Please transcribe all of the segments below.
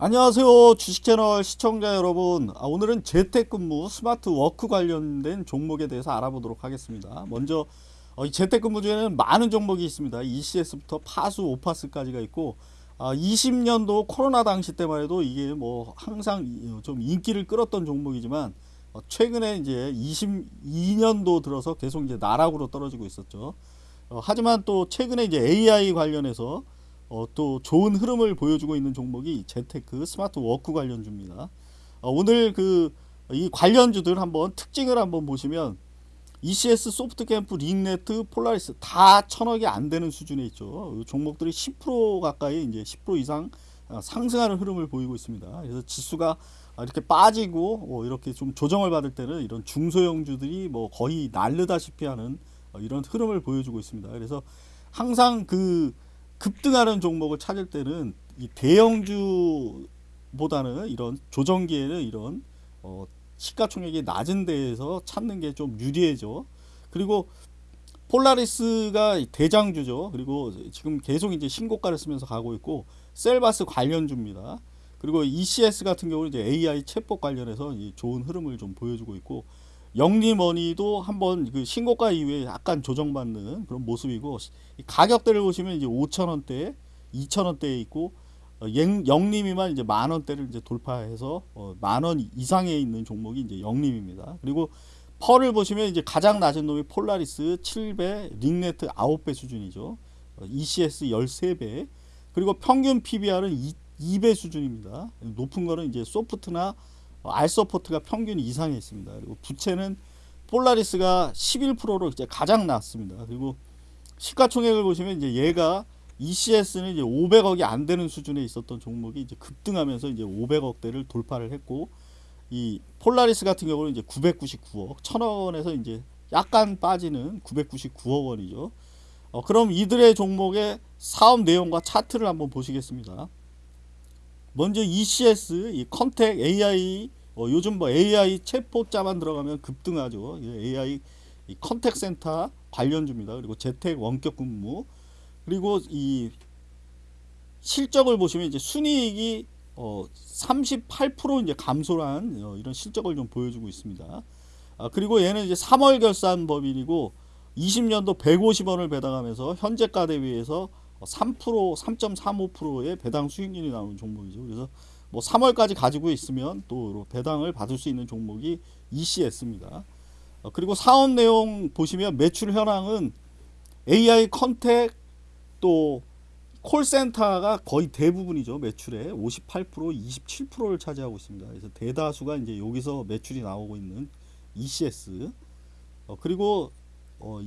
안녕하세요 주식채널 시청자 여러분. 아, 오늘은 재택근무 스마트 워크 관련된 종목에 대해서 알아보도록 하겠습니다. 먼저 어, 이 재택근무 중에는 많은 종목이 있습니다. ECS부터 파수 오파스까지가 있고 아, 20년도 코로나 당시 때만 해도 이게 뭐 항상 좀 인기를 끌었던 종목이지만 어, 최근에 이제 22년도 들어서 계속 이제 나락으로 떨어지고 있었죠. 어, 하지만 또 최근에 이제 AI 관련해서 어, 또 좋은 흐름을 보여주고 있는 종목이 재택 스마트 워크 관련주입니다. 어, 오늘 그 이 관련주들 한번 특징을 한번 보시면 ECS, 소프트캠프, 링네트, 폴라리스 다 천억이 안 되는 수준에 있죠. 종목들이 10% 가까이 이제 10% 이상 어, 상승하는 흐름을 보이고 있습니다. 그래서 지수가 이렇게 빠지고 어, 이렇게 좀 조정을 받을 때는 이런 중소형주들이 뭐 거의 날르다시피 하는 어, 이런 흐름을 보여주고 있습니다. 그래서 항상 그 급등하는 종목을 찾을 때는 이 대형주보다는 이런 조정기에는 이런 어 시가총액이 낮은 데에서 찾는 게 좀 유리해져. 그리고 폴라리스가 대장주죠. 그리고 지금 계속 이제 신고가를 쓰면서 가고 있고 셀바스 관련주입니다. 그리고 ECS 같은 경우는 이제 AI 챗봇 관련해서 좋은 흐름을 좀 보여주고 있고 영리머니도 한번 그 신고가 이후에 약간 조정받는 그런 모습이고 가격대를 보시면 이제 5천원대 2천원대에 있고 어, 영림이만 이제 만 원대를 이제 돌파해서 어, 만원 이상에 있는 종목이 이제 영림입니다. 그리고 펄을 보시면 이제 가장 낮은 놈이 폴라리스 7배, 링네트 9배 수준이죠. 어, ECS 13배. 그리고 평균 PBR은 2, 배 수준입니다. 높은 거는 이제 소프트나 알서포트가 평균 이상에 있습니다. 그리고 부채는 폴라리스가 11%로 이제 가장 낮습니다. 그리고 시가총액을 보시면 이제 얘가 ECS는 이제 500억이 안 되는 수준에 있었던 종목이 이제 급등하면서 이제 500억대를 돌파를 했고 이 폴라리스 같은 경우는 이제 999억, 1000억 원에서 이제 약간 빠지는 999억 원이죠. 어, 그럼 이들의 종목의 사업 내용과 차트를 한번 보시겠습니다. 먼저 ECS, 이 contact AI, 어, 요즘 뭐 AI 챗봇자만 들어가면 급등하죠. AI contact center 관련주입니다. 그리고 재택 원격 근무 그리고 이 실적을 보시면 이제 순이익이 어, 38% 이제 감소한 어, 이런 실적을 좀 보여주고 있습니다. 아, 그리고 얘는 이제 3월 결산 법인이고 20년도 150원을 배당하면서 현재가 대비해서 3% 3.35%의 배당 수익률이 나오는 종목이죠. 그래서 뭐 3월까지 가지고 있으면 또 배당을 받을 수 있는 종목이 ECS입니다. 어, 그리고 사업 내용 보시면 매출 현황은 AI 컨택 또 콜센터가 거의 대부분이죠. 매출의 58% 27%를 차지하고 있습니다. 그래서 대다수가 이제 여기서 매출이 나오고 있는 ECS 어, 그리고 어,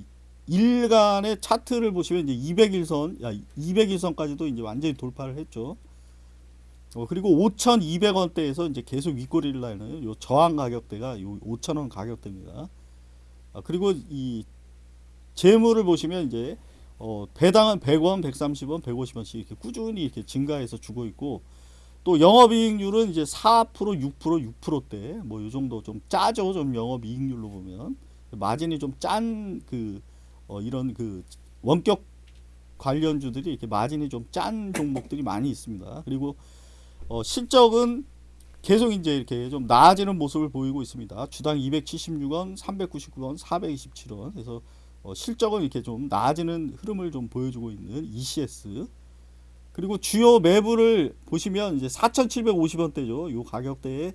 일간의 차트를 보시면 이제 200일선, 야, 200일선까지도 이제 완전히 돌파를 했죠. 어, 그리고 5,200원대에서 이제 계속 윗꼬리를 날는 요 저항 가격대가 요 5,000원 가격대입니다. 아, 그리고 이 재물을 보시면 이제 어, 배당은 100원, 130원, 150원씩 이렇게 꾸준히 이렇게 증가해서 주고 있고 또 영업이익률은 이제 4%, 6%, 6%대 뭐요 정도 좀 짜죠. 좀 영업이익률로 보면 마진이 좀 짠 그 어, 이런 그 원격 관련주들이 이렇게 마진이 좀 짠 종목들이 많이 있습니다. 그리고 어, 실적은 계속 이제 이렇게 좀 나아지는 모습을 보이고 있습니다. 주당 276원, 399원, 427원. 그래서 어, 실적은 이렇게 좀 나아지는 흐름을 좀 보여주고 있는 ECS. 그리고 주요 매물을 보시면 이제 4,750원대죠. 요 가격대에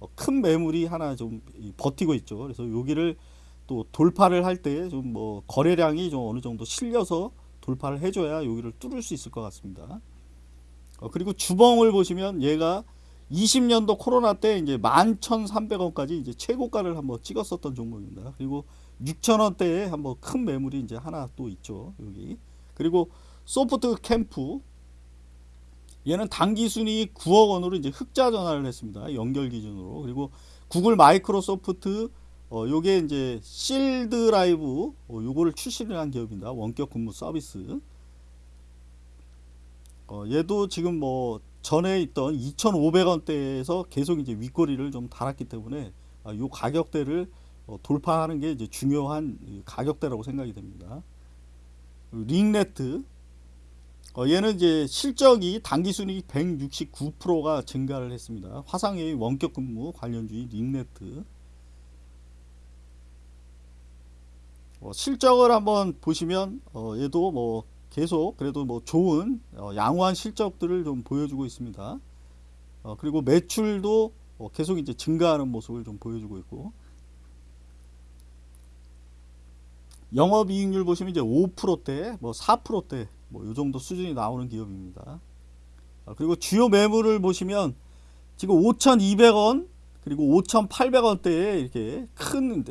어, 큰 매물이 하나 좀 버티고 있죠. 그래서 여기를 또 돌파를 할 때 좀 뭐 거래량이 좀 어느 정도 실려서 돌파를 해줘야 여기를 뚫을 수 있을 것 같습니다. 어, 그리고 주봉을 보시면 얘가 20년도 코로나 때 이제 11,300원까지 이제 최고가를 한번 찍었었던 종목입니다. 그리고 6,000원대에 한번 큰 매물이 이제 하나 또 있죠. 여기. 그리고 소프트 캠프 얘는 단기 순위 9억 원으로 이제 흑자 전환을 했습니다. 연결 기준으로. 그리고 구글 마이크로소프트 어, 요게 이제 실드 라이브 어, 요거를 출시를 한 기업입니다. 원격 근무 서비스. 어, 얘도 지금 뭐 전에 있던 2,500원대에서 계속 이제 윗꼬리를 좀 달았기 때문에 아, 요 가격대를 어, 돌파하는 게 이제 중요한 가격대라고 생각이 됩니다. 링네트 어, 얘는 이제 실적이 당기순이익 169%가 증가를 했습니다. 화상회의 원격 근무 관련주의 링네트. 어, 실적을 한번 보시면 어, 얘도 뭐 계속 그래도 뭐 좋은 어, 양호한 실적들을 좀 보여주고 있습니다. 어, 그리고 매출도 어, 계속 이제 증가하는 모습을 좀 보여주고 있고 영업이익률 보시면 이제 5%대, 뭐 4%대, 뭐 이 정도 수준이 나오는 기업입니다. 아, 그리고 주요 매물을 보시면 지금 5,200원 그리고 5,800원대에 이렇게 큰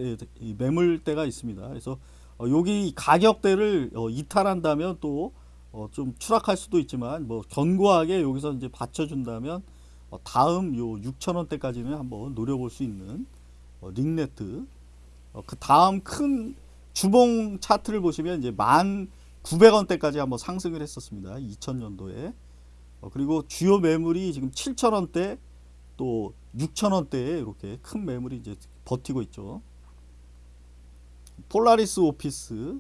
매물대가 있습니다. 그래서 어, 여기 가격대를 어, 이탈한다면 또 어, 좀 추락할 수도 있지만 뭐 견고하게 여기서 이제 받쳐준다면 어, 다음 요 6,000원대까지는 한번 노려볼 수 있는 어, 링네트 어, 그 다음 큰 주봉 차트를 보시면 이제 만 900원대까지 한번 상승을 했었습니다. 2000년도에. 어, 그리고 주요 매물이 지금 7000원대 또 6000원대에 이렇게 큰 매물이 이제 버티고 있죠. 폴라리스 오피스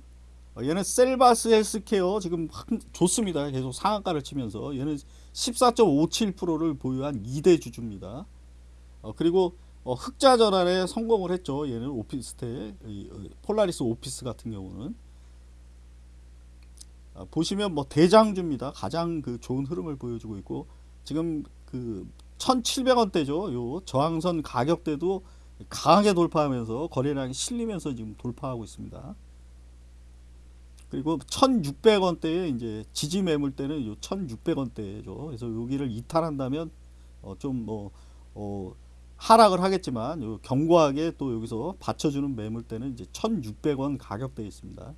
어, 얘는 셀바스 헬스케어 지금 좋습니다. 계속 상한가를 치면서 얘는 14.57%를 보유한 2대 주주입니다. 어, 그리고 어, 흑자 전환에 성공을 했죠. 얘는 오피스텔 어, 폴라리스 오피스 같은 경우는 아, 보시면 뭐 대장주입니다. 가장 그 좋은 흐름을 보여주고 있고 지금 그 1,700원대죠. 요 저항선 가격대도 강하게 돌파하면서 거래량이 실리면서 지금 돌파하고 있습니다. 그리고 1,600원대에 이제 지지 매물대는 요 1,600원대죠. 그래서 여기를 이탈한다면 어 좀뭐 어 하락을 하겠지만 요 견고하게 또 여기서 받쳐주는 매물대는 이제 1,600원 가격대에 있습니다.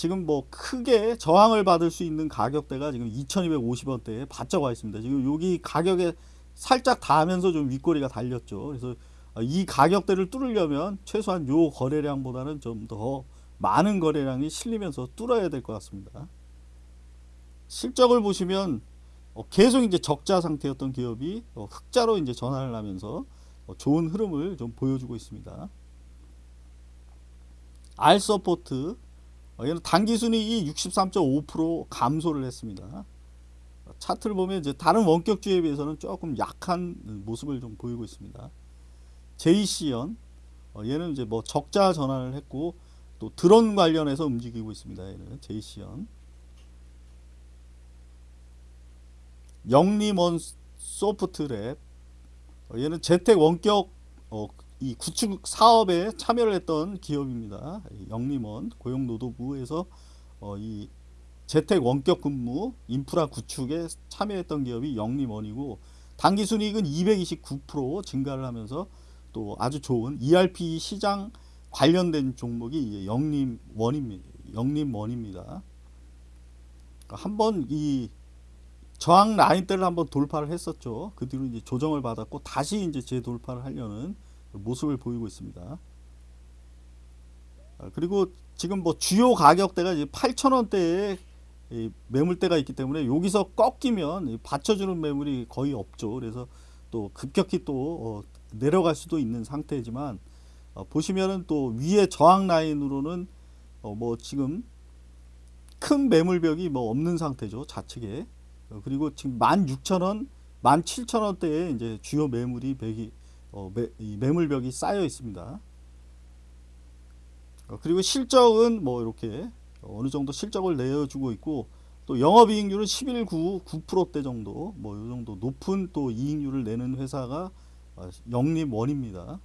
지금 뭐 크게 저항을 받을 수 있는 가격대가 지금 2250원대에 바짝 와 있습니다. 지금 여기 가격에 살짝 닿으면서 좀 윗꼬리가 달렸죠. 그래서 이 가격대를 뚫으려면 최소한 요 거래량보다는 좀 더 많은 거래량이 실리면서 뚫어야 될 것 같습니다. 실적을 보시면 어, 계속 이제 적자 상태였던 기업이 어, 흑자로 이제 전환을 하면서 어, 좋은 흐름을 좀 보여주고 있습니다. 알서포트 어, 얘는 단기순이익이 63.5% 감소를 했습니다. 차트를 보면 이제 다른 원격주에 비해서는 조금 약한 모습을 좀 보이고 있습니다. JC연 어, 얘는 이제 뭐 적자 전환을 했고 또 드론 관련해서 움직이고 있습니다. 얘는 JC연 영림원 소프트랩 어, 얘는 재택 원격 어, 이 구축 사업에 참여를 했던 기업입니다. 영림원 고용노동부에서 어, 이 재택 원격 근무 인프라 구축에 참여했던 기업이 영림원이고 단기 순이익은 229% 증가를 하면서 또 아주 좋은 ERP 시장 관련된 종목이 영림원입니다. 영림원입니다. 한번 이 저항 라인대를 한번 돌파를 했었죠. 그 뒤로 이제 조정을 받았고 다시 이제 재돌파를 하려는 모습을 보이고 있습니다. 아, 그리고 지금 뭐 주요 가격대가 이제 8,000원대에 매물대가 있기 때문에 여기서 꺾이면 받쳐주는 매물이 거의 없죠. 그래서 또 급격히 또 어, 내려갈 수도 있는 상태지만 어, 보시면은 또 위에 저항 라인으로는 어, 뭐 지금 큰 매물벽이 뭐 없는 상태죠. 좌측에. 그리고 지금 16,000원, 17,000원대에 이제 주요 매물이 어, 매, 매물벽이 쌓여 있습니다. 어, 그리고 실적은 뭐 이렇게 어느 정도 실적을 내어주고 있고 또 영업이익률은 11.9 9%대 정도 뭐 이 정도 높은 또 이익률을 내는 회사가 어, 영림원입니다.